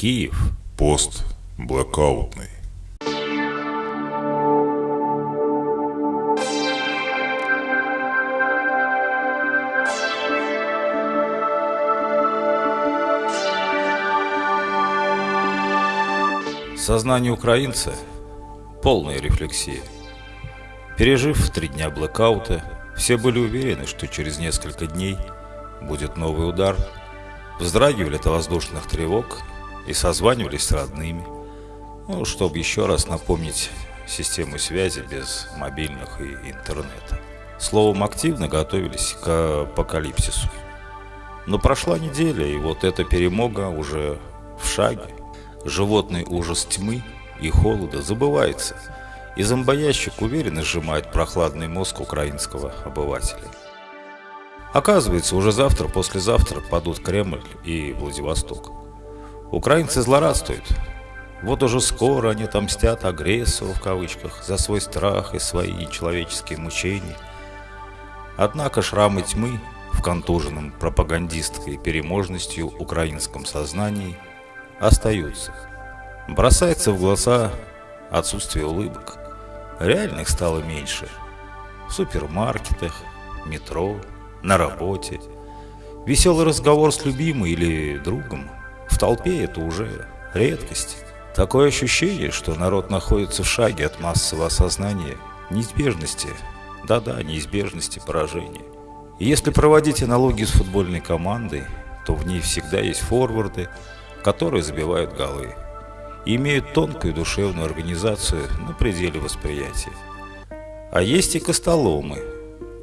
Киев. Пост блокаутный. Сознание украинца – полная рефлексия. Пережив три дня блэкаута, все были уверены, что через несколько дней будет новый удар, вздрагивали от воздушных тревог и созванивались с родными, ну, чтобы еще раз напомнить систему связи без мобильных и интернета. Словом, активно готовились к апокалипсису. Но прошла неделя, и вот эта перемога уже в шаге. Животный ужас тьмы и холода забывается, и зомбоящик уверенно сжимает прохладный мозг украинского обывателя. Оказывается, уже завтра, послезавтра падут Кремль и Владивосток. Украинцы злорадствуют. Вот уже скоро они отомстят агрессору в кавычках за свой страх и свои нечеловеческие мучения. Однако шрамы тьмы в контуженном пропагандистской переможностью украинском сознании – остаются. Бросается в глаза отсутствие улыбок. Реальных стало меньше. В супермаркетах, метро, на работе. Веселый разговор с любимой или другом. Толпе это уже редкость. Такое ощущение, что народ находится в шаге от массового осознания неизбежности, да-да, неизбежности поражения. И если проводить аналогию с футбольной командой, то в ней всегда есть форварды, которые забивают голы и имеют тонкую душевную организацию на пределе восприятия. А есть и костоломы,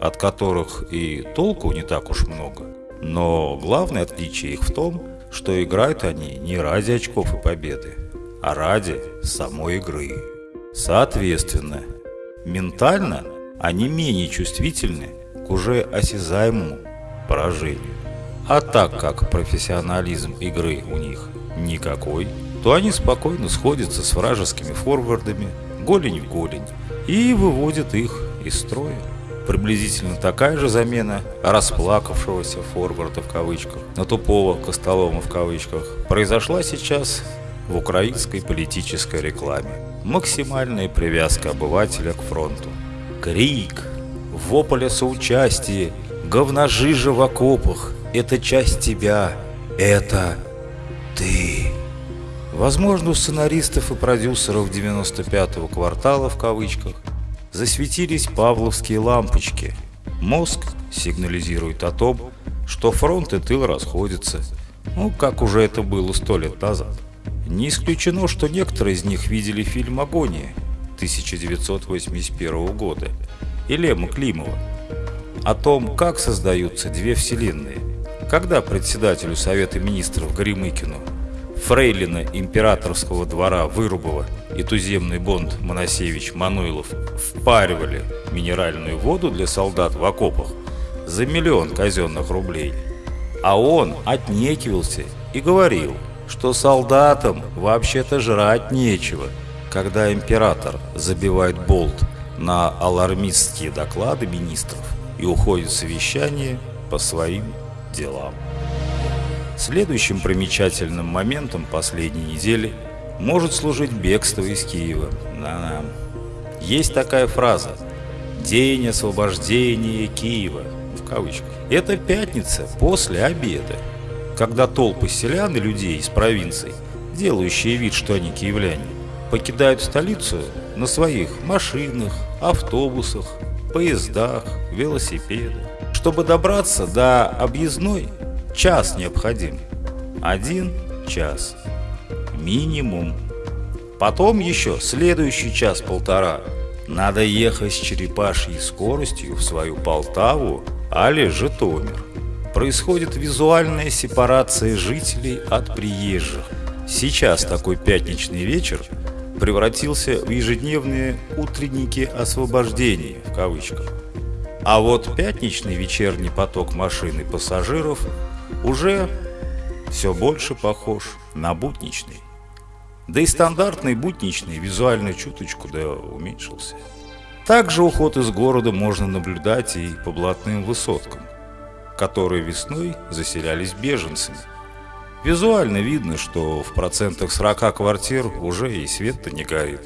от которых и толку не так уж много. Но главное отличие их в том, что играют они не ради очков и победы, а ради самой игры. Соответственно, ментально они менее чувствительны к уже осязаемому поражению. А так как профессионализм игры у них никакой, то они спокойно сходятся с вражескими форвардами голень в голень и выводят их из строя. Приблизительно такая же замена расплакавшегося форварда в кавычках на тупого Костолома в кавычках произошла сейчас в украинской политической рекламе. Максимальная привязка обывателя к фронту. Крик, вопль о соучастии, говножижа в окопах – это часть тебя, это ты. Возможно, у сценаристов и продюсеров 95-го квартала в кавычках засветились павловские лампочки. Мозг сигнализирует о том, что фронт и тыл расходятся, ну, как уже это было сто лет назад. Не исключено, что некоторые из них видели фильм «Агония» 1981 года и Лема Климова о том, как создаются две вселенные – когда председателю Совета Министров Горемыкину, фрейлина императорского двора Вырубова и туземный бонд Моносевич Мануилов впаривали минеральную воду для солдат в окопах за миллион казенных рублей, а он отнекивался и говорил, что солдатам вообще-то жрать нечего, когда император забивает болт на алармистские доклады министров и уходит в совещание по своим делам. Следующим примечательным моментом последней недели может служить бегство из Киева. Да-да. Есть такая фраза «День освобождения Киева» в кавычках. Это пятница после обеда, когда толпы селян и людей из провинций, делающие вид, что они киевляне, покидают столицу на своих машинах, автобусах, поездах, велосипедах. Чтобы добраться до объездной, час необходим. Один час. Минимум. Потом еще следующий час-полтора. Надо ехать с черепашьей скоростью в свою Полтаву, али Житомир. Происходит визуальная сепарация жителей от приезжих. Сейчас такой пятничный вечер превратился в ежедневные утренники освобождения в кавычках. А вот пятничный вечерний поток машин и пассажиров уже все больше похож на будничный. Да и стандартный будничный визуально чуточку да уменьшился. Также уход из города можно наблюдать и по блатным высоткам, которые весной заселялись беженцами. Визуально видно, что в процентах 40 квартир уже и свет-то не горит.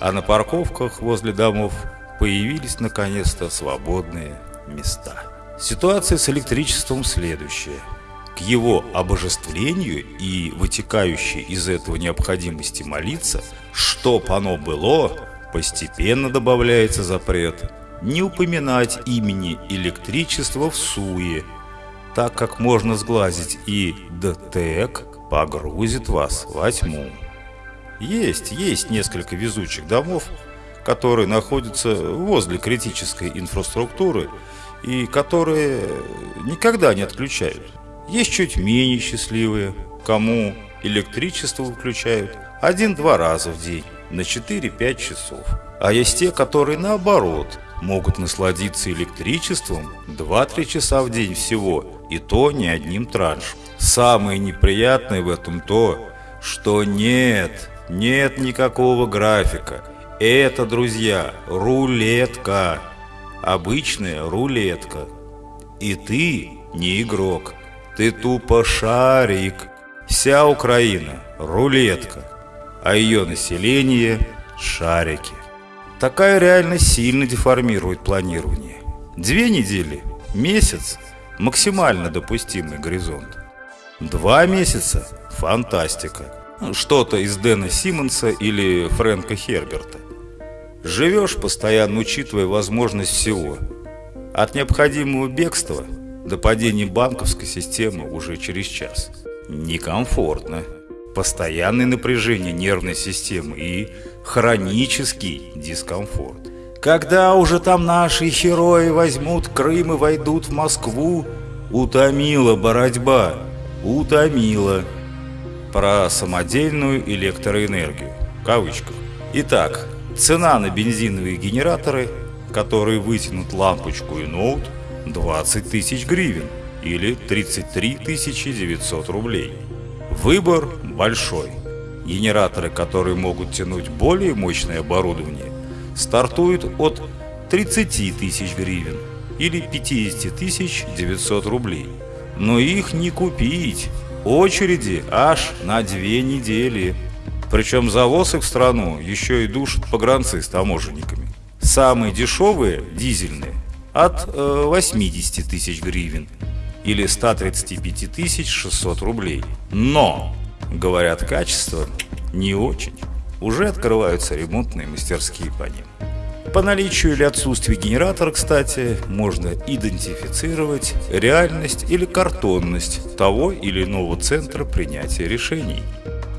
А на парковках возле домов появились наконец-то свободные места. Ситуация с электричеством следующая. К его обожествлению и вытекающей из этого необходимости молиться, чтоб оно было, постепенно добавляется запрет не упоминать имени электричества в суе, так как можно сглазить и ДТЭК погрузит вас во тьму. Есть, есть несколько везучих домов, которые находятся возле критической инфраструктуры и которые никогда не отключают. Есть чуть менее счастливые, кому электричество выключают один-два раза в день на 4-5 часов. А есть те, которые наоборот могут насладиться электричеством 2-3 часа в день всего, и то не одним траншем. Самое неприятное в этом то, что нет, нет никакого графика. Это, друзья, рулетка. Обычная рулетка. И ты не игрок. Ты тупо шарик. Вся Украина – рулетка. А ее население – шарики. Такая реальность сильно деформирует планирование. Две недели, месяц – максимально допустимый горизонт. Два месяца – фантастика. Что-то из Дэна Симмонса или Фрэнка Херберта. Живешь, постоянно учитывая возможность всего. От необходимого бегства до падения банковской системы уже через час. Некомфортно. Постоянное напряжение нервной системы и хронический дискомфорт. Когда уже там наши герои возьмут Крым и войдут в Москву, утомила борьба, утомила. Про самодельную электроэнергию, в кавычках. Итак, цена на бензиновые генераторы, которые вытянут лампочку и ноут, 20 тысяч гривен или 33 900 рублей. Выбор большой. Генераторы, которые могут тянуть более мощное оборудование, стартуют от 30 тысяч гривен или 50 900 рублей. Но их не купить. Очереди аж на две недели. Причем завоз их в страну еще и душат погранцы с таможенниками. Самые дешевые, дизельные, от э, 80 тысяч гривен или 135 тысяч 600 рублей. Но, говорят, качество не очень. Уже открываются ремонтные мастерские по ним. По наличию или отсутствию генератора, кстати, можно идентифицировать реальность или картонность того или иного центра принятия решений.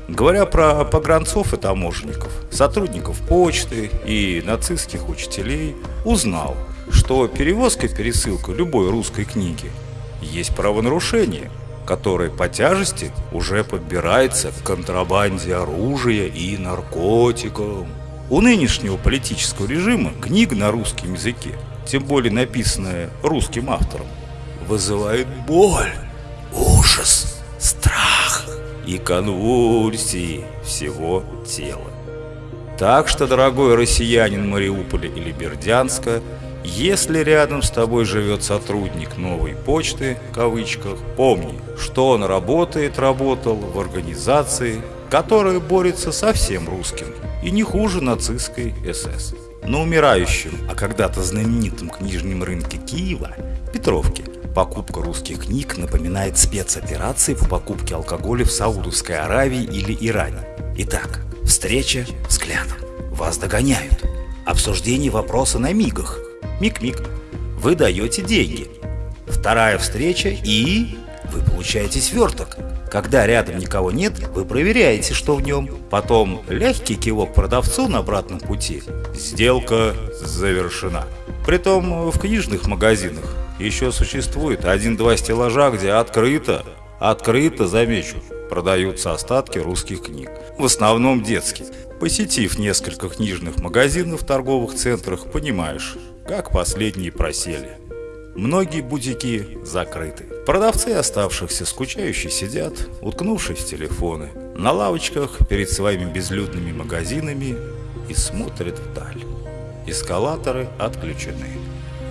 Говоря про погранцов и таможенников, сотрудников почты и нацистских учителей, узнал, что перевозка и пересылка любой русской книги есть правонарушение, которое по тяжести уже подбирается к контрабанде оружия и наркотикам. У нынешнего политического режима книга на русском языке, тем более написанная русским автором, вызывает боль, ужас, страх и конвульсии всего тела. Так что, дорогой россиянин Мариуполя или Бердянска, если рядом с тобой живет сотрудник новой почты, в кавычках, помни, что он работает, работал в организации, которая борется со всем русским, и не хуже нацистской СС. На умирающем, а когда-то знаменитом книжном рынке Киева, Петровке, покупка русских книг напоминает спецоперации по покупке алкоголя в Саудовской Аравии или Иране. Итак, встреча взглядом. Вас догоняют. Обсуждение вопроса на мигах. Миг-миг. Вы даете деньги. Вторая встреча и... Вы получаете сверток. Когда рядом никого нет, вы проверяете, что в нем. Потом легкий кивок продавцу на обратном пути. Сделка завершена. Притом в книжных магазинах еще существует один-два стеллажа, где открыто, открыто, замечу, продаются остатки русских книг. В основном детские. Посетив несколько книжных магазинов в торговых центрах, понимаешь, как последние просели. Многие бутики закрыты. Продавцы оставшихся скучающие сидят, уткнувшись в телефоны, на лавочках перед своими безлюдными магазинами и смотрят вдаль. Эскалаторы отключены.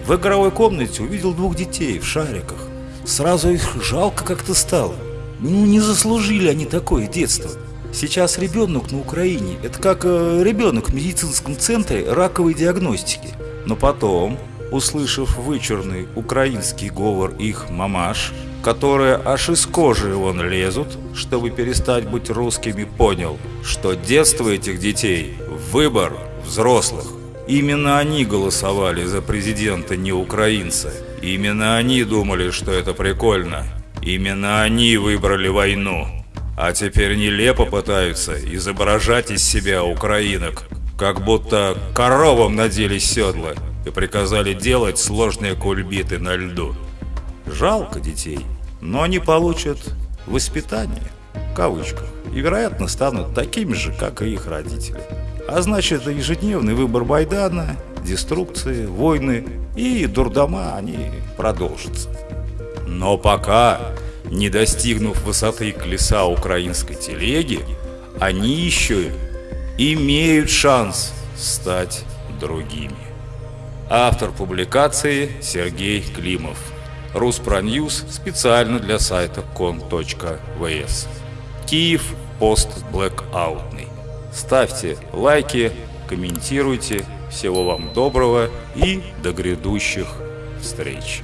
В игровой комнате увидел двух детей в шариках. Сразу их жалко как-то стало. Ну, не заслужили они такое детство. Сейчас ребенок на Украине – это как э, ребенок в медицинском центре раковой диагностики. Но потом, услышав вычурный украинский говор их мамаш, которые аж из кожи вон лезут, чтобы перестать быть русскими, понял, что детство этих детей – выбор взрослых. Именно они голосовали за президента не украинцы. Именно они думали, что это прикольно. Именно они выбрали войну. А теперь нелепо пытаются изображать из себя украинок, как будто коровам надели седла и приказали делать сложные кульбиты на льду. Жалко детей, но они получат воспитание, в и, вероятно, станут такими же, как и их родители. А значит, ежедневный выбор Байдана, деструкции, войны и дурдома, они продолжатся. Но пока, не достигнув высоты колеса украинской телеги, они еще имеют шанс стать другими. Автор публикации Сергей Климов. Руспроньюз специально для сайта кон.вс. Киев пост блэкаутный. Ставьте лайки, комментируйте. Всего вам доброго и до грядущих встреч.